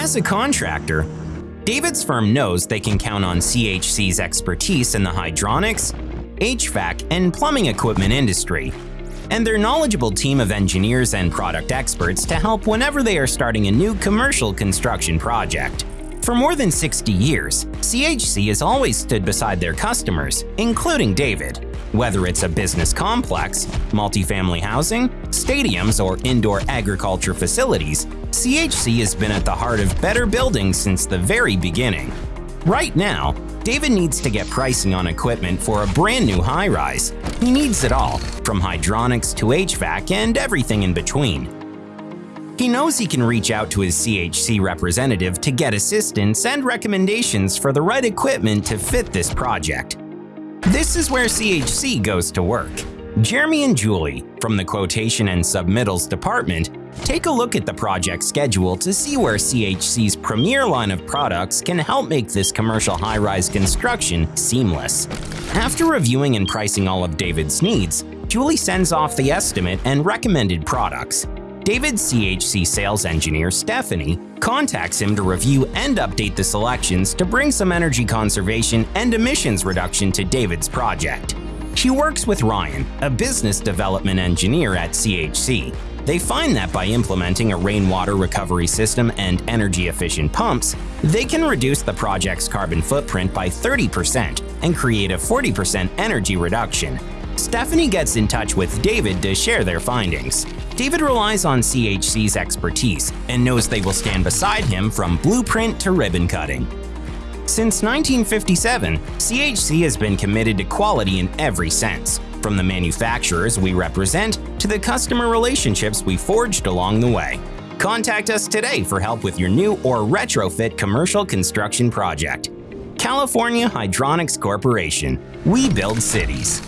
As a contractor, David's firm knows they can count on CHC's expertise in the hydronics, HVAC, and plumbing equipment industry, and their knowledgeable team of engineers and product experts to help whenever they are starting a new commercial construction project. For more than 60 years, CHC has always stood beside their customers, including David. Whether it's a business complex, multifamily housing, stadiums, or indoor agriculture facilities, CHC has been at the heart of better buildings since the very beginning. Right now, David needs to get pricing on equipment for a brand new high-rise. He needs it all, from hydronics to HVAC and everything in between. He knows he can reach out to his CHC representative to get assistance and recommendations for the right equipment to fit this project. This is where CHC goes to work. Jeremy and Julie, from the Quotation and Submittals Department, take a look at the project schedule to see where CHC's premier line of products can help make this commercial high-rise construction seamless. After reviewing and pricing all of David's needs, Julie sends off the estimate and recommended products. David's CHC sales engineer, Stephanie, contacts him to review and update the selections to bring some energy conservation and emissions reduction to David's project. She works with Ryan, a business development engineer at CHC. They find that by implementing a rainwater recovery system and energy-efficient pumps, they can reduce the project's carbon footprint by 30% and create a 40% energy reduction. Stephanie gets in touch with David to share their findings. David relies on CHC's expertise and knows they will stand beside him from blueprint to ribbon cutting. Since 1957, CHC has been committed to quality in every sense, from the manufacturers we represent to the customer relationships we forged along the way. Contact us today for help with your new or retrofit commercial construction project. California Hydronics Corporation. We build cities.